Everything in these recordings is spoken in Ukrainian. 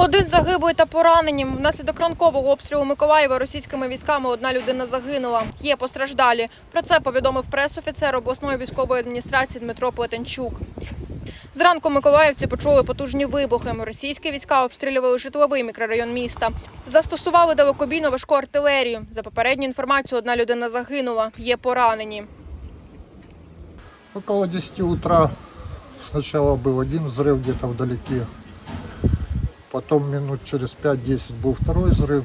Один загиблий та поранені. Внаслідок ранкового обстрілу Миколаєва російськими військами одна людина загинула. Є постраждалі. Про це повідомив пресофіцер обласної військової адміністрації Дмитро Плетенчук. Зранку миколаївці почули потужні вибухи. Російські війська обстрілювали житловий мікрорайон міста. Застосували далекобійну важку артилерію. За попередню інформацію, одна людина загинула. Є поранені. Около 10 утра сначала был один взрыв где-то вдалеке, потом минут через 5-10 был второй взрыв,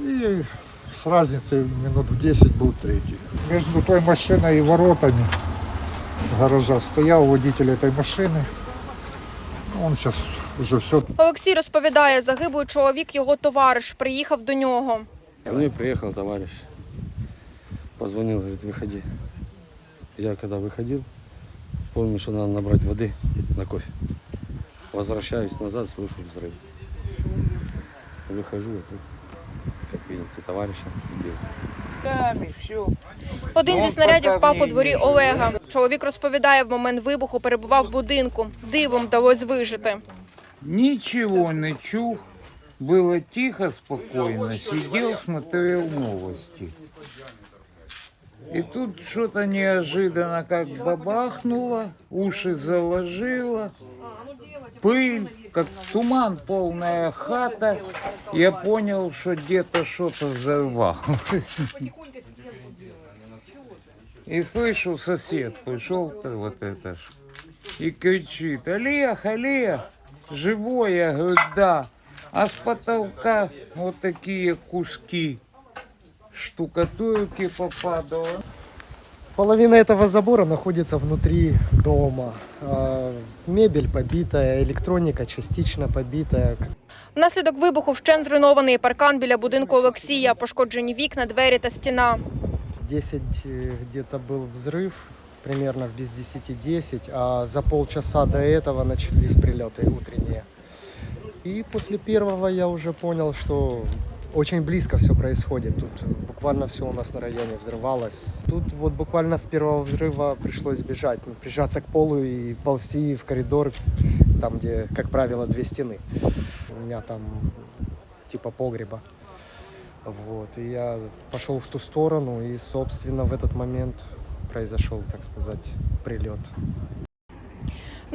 и с разницей минут в 10 был третий. Между той машиной и воротами гаража стоял водитель этой машины. Он сейчас уже все Олексій розповідає, загиблий чоловік, його товариш, приїхав до нього. Ко мне приехал товарищ, позвонил, говорит, выходи. Я когда выходил, помню, что надо набрать воды на кофе. Возвращаюсь назад, слышу взрыв. Выхожу, а тут, как видите, товарища убил. Там и все. Один зі Ну, снарядів поки впав у мені дворі нічого. Олега. Чоловік розповідає, в момент вибуху перебував в будинку. Дивом вдалося вижити. Ничего не чув. Было тихо, спокойно. Сидел, смотрел новости. И тут что-то неожиданно как бабахнуло, уши заложило, пыль, как туман, полная хата. Я понял, что где-то что-то взорвалось. И слышу, сосед пришел вот это ж, и кричит, Олег, Олег, живой? Я говорю, да. А с потолка вот такие куски штукатурки попадало. Половина этого забора находится внутри дома. А, Мебель побитая, электроника частично побитая. Внаслідок вибуху вщен зруйнований паркан біля будинку Олексія, пошкоджені вікна, двері та стіна. 10 э, где-то был взрыв, примерно в без 10-10, а за полчаса до этого начались прилеты утренние. И после первого я уже понял, что очень близко все происходит. Тут буквально все у нас на районе взрывалось. Тут вот буквально с первого взрыва пришлось бежать, ну, прижаться к полу и ползти в коридор, там, где, как правило, две стены. У меня там типа погреба. Вот, и я пошел в ту сторону, и, собственно, в этот момент произошел, так сказать, прилет.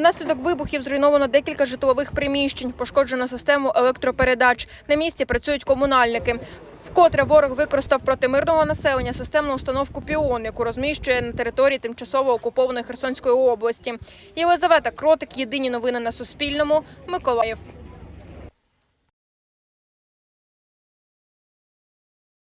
Внаслідок вибухів зруйновано декілька житлових приміщень, пошкоджено систему електропередач. На місці працюють комунальники. Вкотре ворог використав проти мирного населення системну установку «Піон», яку розміщує на території тимчасово окупованої Херсонської області. Єлизавета Кротик. Єдині новини на Суспільному. Миколаїв.